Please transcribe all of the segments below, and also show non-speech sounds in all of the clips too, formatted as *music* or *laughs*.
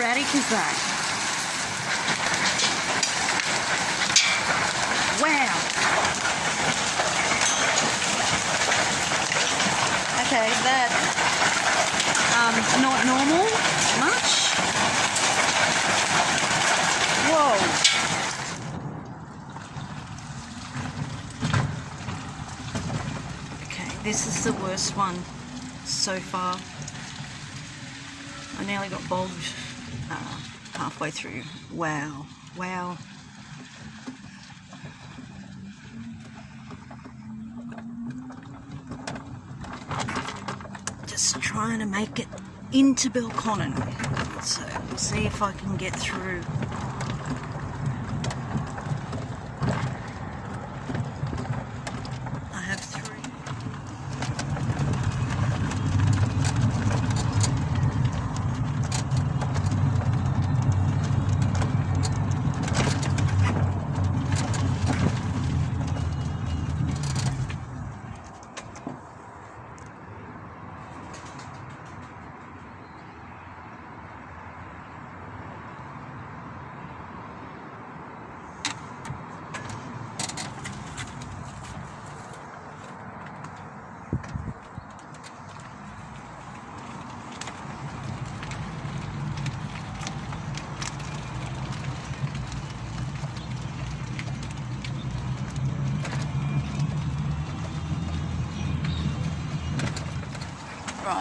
How sporadic is? Wow. Okay, that um, not normal much. Whoa. Okay, this is the worst one so far. I nearly got bogged uh, halfway through. Wow, wow. Just trying to make it into Belconnen. So we'll see if I can get through.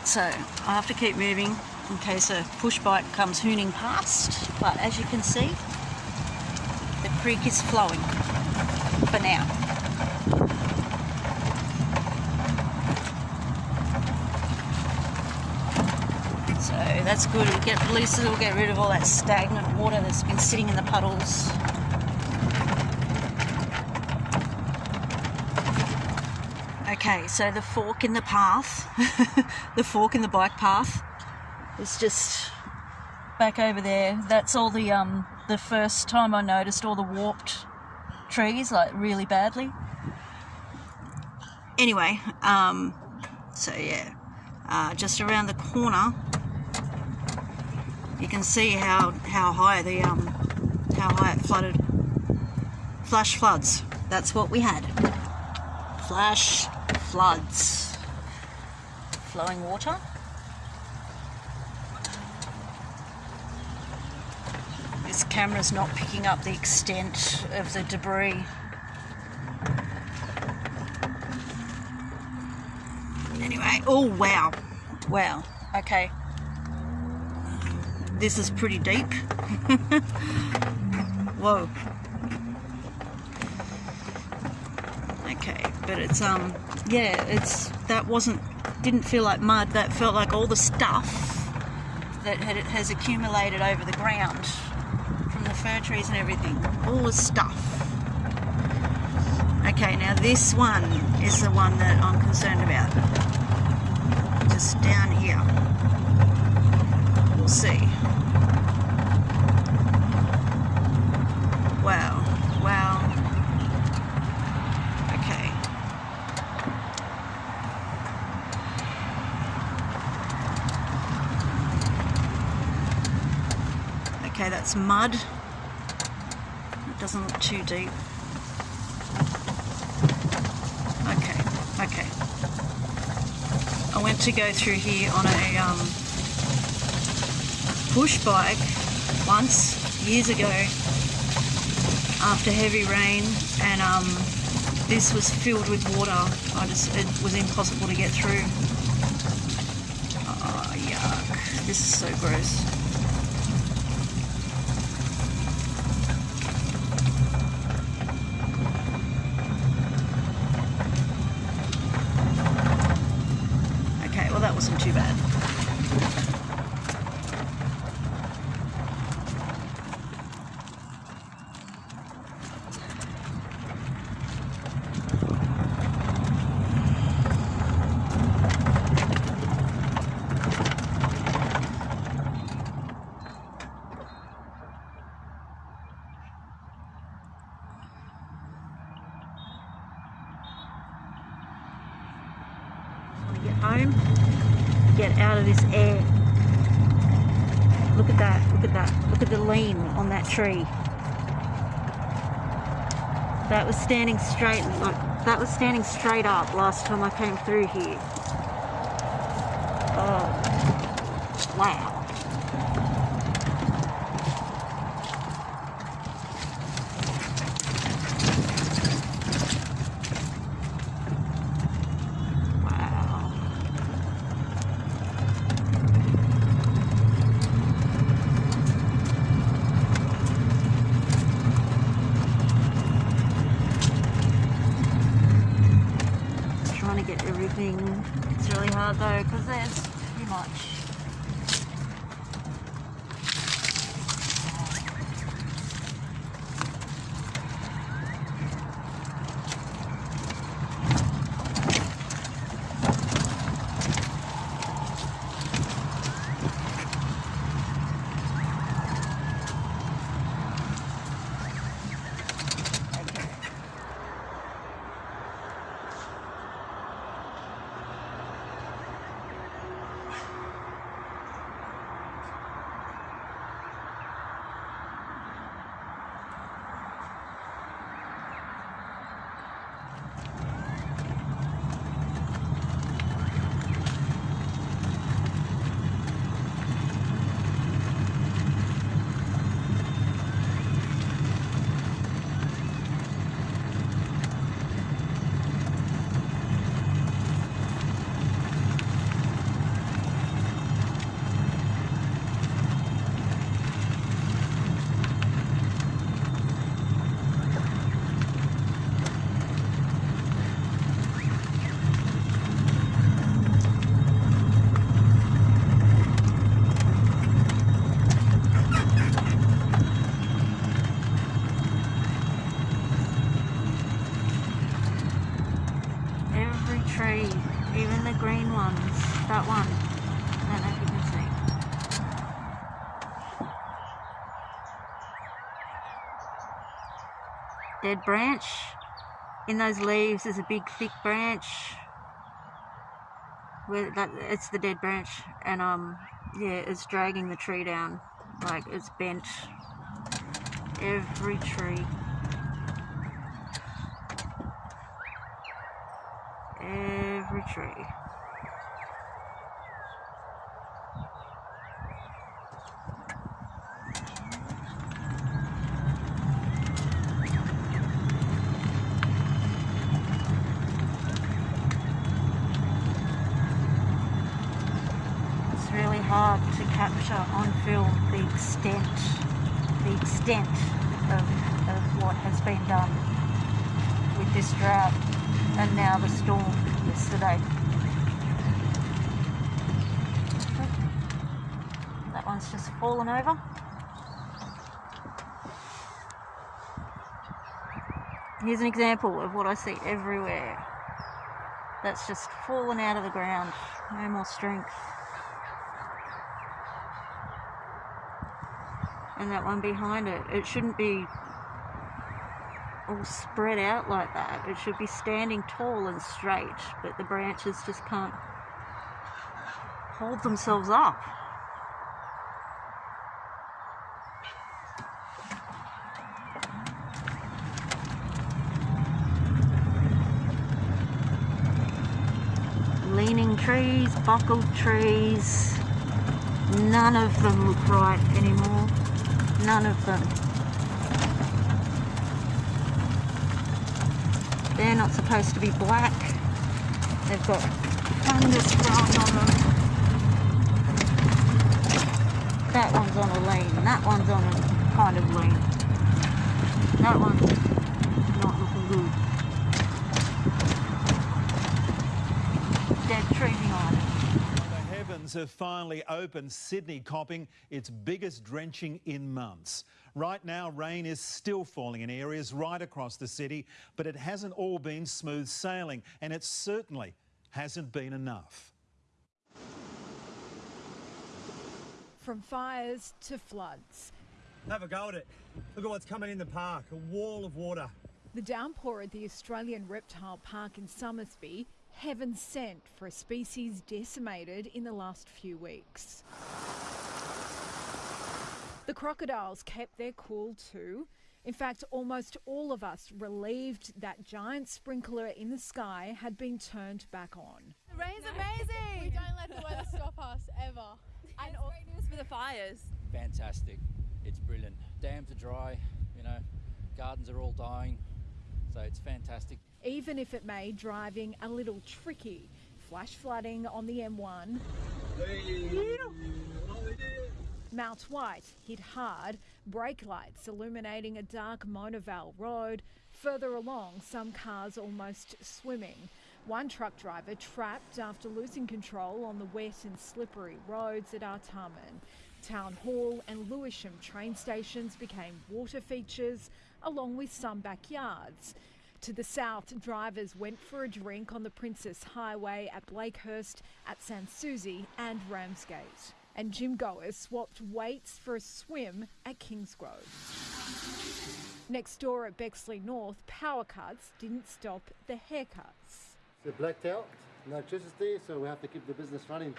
Right, so I have to keep moving in case a push bike comes hooning past. But as you can see, the creek is flowing for now. So that's good. It'll get, at least it'll get rid of all that stagnant water that's been sitting in the puddles. Okay, so the fork in the path, *laughs* the fork in the bike path, is just back over there. That's all the um the first time I noticed all the warped trees, like really badly. Anyway, um, so yeah, uh, just around the corner, you can see how how high the um how high it flooded. Flash floods. That's what we had. Flash floods. Flowing water. This camera's not picking up the extent of the debris. Anyway, oh wow, wow, okay. This is pretty deep. *laughs* Whoa. Okay, but it's um yeah, it's that wasn't didn't feel like mud. That felt like all the stuff that had, has accumulated over the ground from the fir trees and everything. All the stuff. Okay, now this one is the one that I'm concerned about. Just down here. We'll see. Wow. Wow. Okay. Okay, that's mud. It doesn't look too deep. Okay, okay. I went to go through here on a um, push bike once, years ago, after heavy rain, and um, this was filled with water. I just, it was impossible to get through. Oh, yuck. This is so gross. Okay, well that wasn't too bad. want to get home, get out of this air. look at that, look at that, look at the lean on that tree. That was standing straight, like, that was standing straight up last time I came through here. Oh, wow. Wow. Trying to get everything. It's really hard though because there's too much. Okay. Every even the green ones. That one. I don't know if you can see. Dead branch. In those leaves is a big thick branch. Where that it's the dead branch and um yeah, it's dragging the tree down. Like it's bent. Every tree. Tree. It's really hard to capture on film the extent, the extent of, of what has been done with this drought and now the storm yesterday. That one's just fallen over. Here's an example of what I see everywhere. That's just fallen out of the ground. No more strength. And that one behind it, it shouldn't be all spread out like that. It should be standing tall and straight, but the branches just can't hold themselves up. Leaning trees, buckled trees, none of them look right anymore. None of them. They're not supposed to be black. They've got fungus growing on them. That one's on a lean. That one's on a kind of lean. That one's not looking good. Dead tree behind it. The have finally opened, Sydney copping its biggest drenching in months. Right now, rain is still falling in areas right across the city, but it hasn't all been smooth sailing, and it certainly hasn't been enough. From fires to floods, Have a go at it. Look at what's coming in the park a wall of water. the downpour at the Australian Reptile Park in Somersby, heaven sent for a species decimated in the last few weeks. The crocodiles kept their cool too. In fact, almost all of us relieved that giant sprinkler in the sky had been turned back on. The rain's amazing. We don't let the weather stop us ever. And all great news for the fires. fantastic. It's brilliant. Dams are dry, you know, gardens are all dying, so it's fantastic. Even if it made driving a little tricky. Flash flooding on the M1. Mount White hit hard, brake lights illuminating a dark Mona Vale road. Further along, some cars almost swimming. One truck driver trapped after losing control on the wet and slippery roads at Artarmon. Town Hall and Lewisham train stations became water features, along with some backyards. To the south, drivers went for a drink on the Princes Highway at Blakehurst, at Sans Souci and Ramsgate. And gym goers swapped weights for a swim at Kingsgrove. Next door at Bexley North, power cuts didn't stop the haircuts. So blacked out, no electricity, so we have to keep the business running.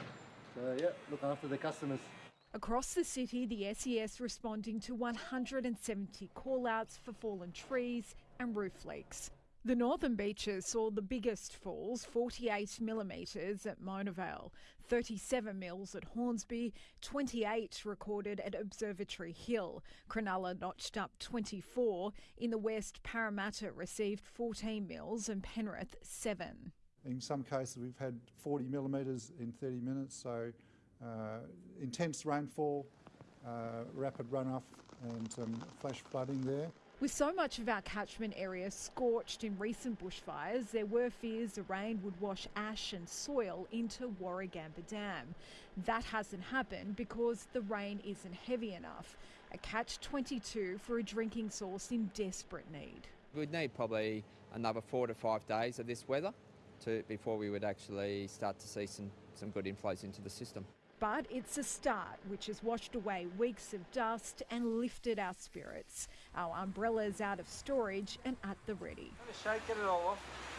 So yeah, look after the customers. Across the city, the SES responding to 170 call-outs for fallen trees and roof leaks. The northern beaches saw the biggest falls, 48 millimetres at Mona Vale, 37 mils at Hornsby, 28 recorded at Observatory Hill. Cronulla notched up 24. In the west, Parramatta received 14 mils and Penrith 7. In some cases, we've had 40 millimetres in 30 minutes, so uh, intense rainfall, uh, rapid runoff, and um, flash flooding there. With so much of our catchment area scorched in recent bushfires, there were fears the rain would wash ash and soil into Warragamba Dam. That hasn't happened because the rain isn't heavy enough. A catch 22 for a drinking source in desperate need. We'd need probably another four to five days of this weather to, before we would actually start to see some, some good inflows into the system. But it's a start which has washed away weeks of dust and lifted our spirits. Our umbrellas out of storage and at the ready. It all off.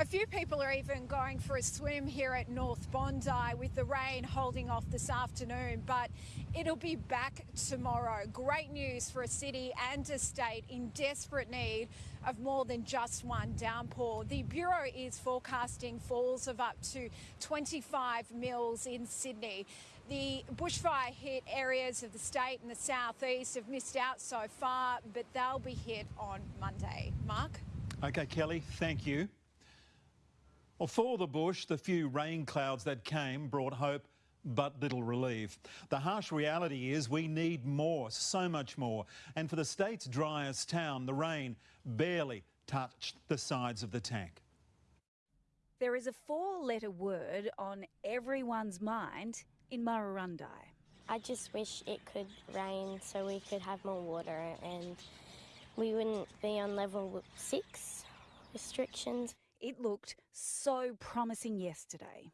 A few people are even going for a swim here at North Bondi with the rain holding off this afternoon, but it'll be back tomorrow. Great news for a city and a state in desperate need of more than just one downpour. The Bureau is forecasting falls of up to 25 mils in Sydney. The bushfire hit areas of the state and the southeast have missed out so far, but they'll be hit on Monday. Mark? Okay, Kelly, thank you. Well, for the bush, the few rain clouds that came brought hope but little relief. The harsh reality is we need more, so much more. And for the state's driest town, the rain barely touched the sides of the tank. There is a four letter word on everyone's mind in Murrurundi. I just wish it could rain so we could have more water and we wouldn't be on level six restrictions. It looked so promising yesterday.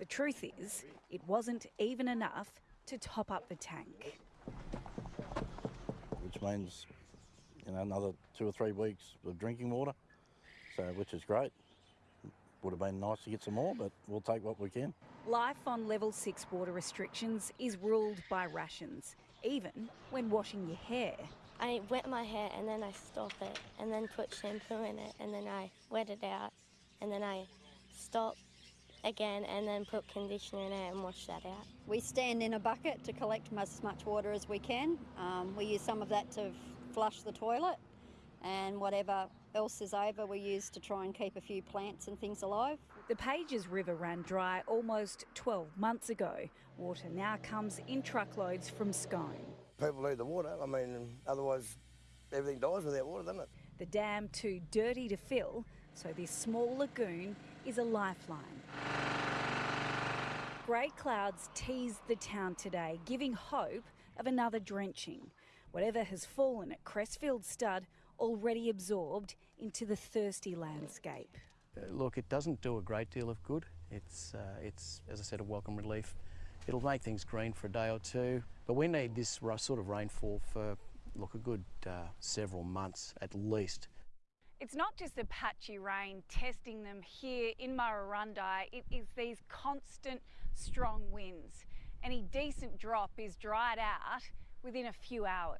The truth is, it wasn't even enough to top up the tank. which means you know another two or three weeks of drinking water. So which is great. Would have been nice to get some more, but we'll take what we can. Life on level 6 water restrictions is ruled by rations, even when washing your hair. I wet my hair and then I stop it and then put shampoo in it and then I wet it out and then I stop again and then put conditioner in it and wash that out. We stand in a bucket to collect as much water as we can. Um, we use some of that to flush the toilet and whatever else is over we use to try and keep a few plants and things alive. The Pages River ran dry almost 12 months ago. Water now comes in truckloads from Scone. People need the water. I mean, otherwise everything dies without water, doesn't it? The dam too dirty to fill, so this small lagoon is a lifeline. Grey clouds teased the town today, giving hope of another drenching. Whatever has fallen at Crestfield Stud already absorbed into the thirsty landscape. Uh, Look, it doesn't do a great deal of good. It's, uh, it's, as I said, a welcome relief. It'll make things green for a day or two, but we need this sort of rainfall for, look, a good uh, several months at least. It's not just the patchy rain testing them here in Murrurundi, it is these constant strong winds. Any decent drop is dried out within a few hours.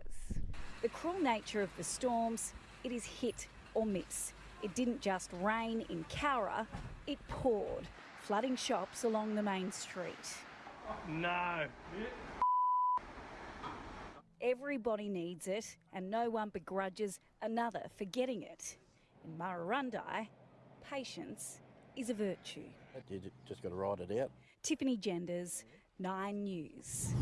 The cruel nature of the storms, it is hit or miss. It didn't just rain in Cowra, it poured, flooding shops along the main street. No. Everybody needs it, and no one begrudges another for getting it. In Murrurundi, patience is a virtue. You just got to ride it out. Tiffany Genders, Nine News.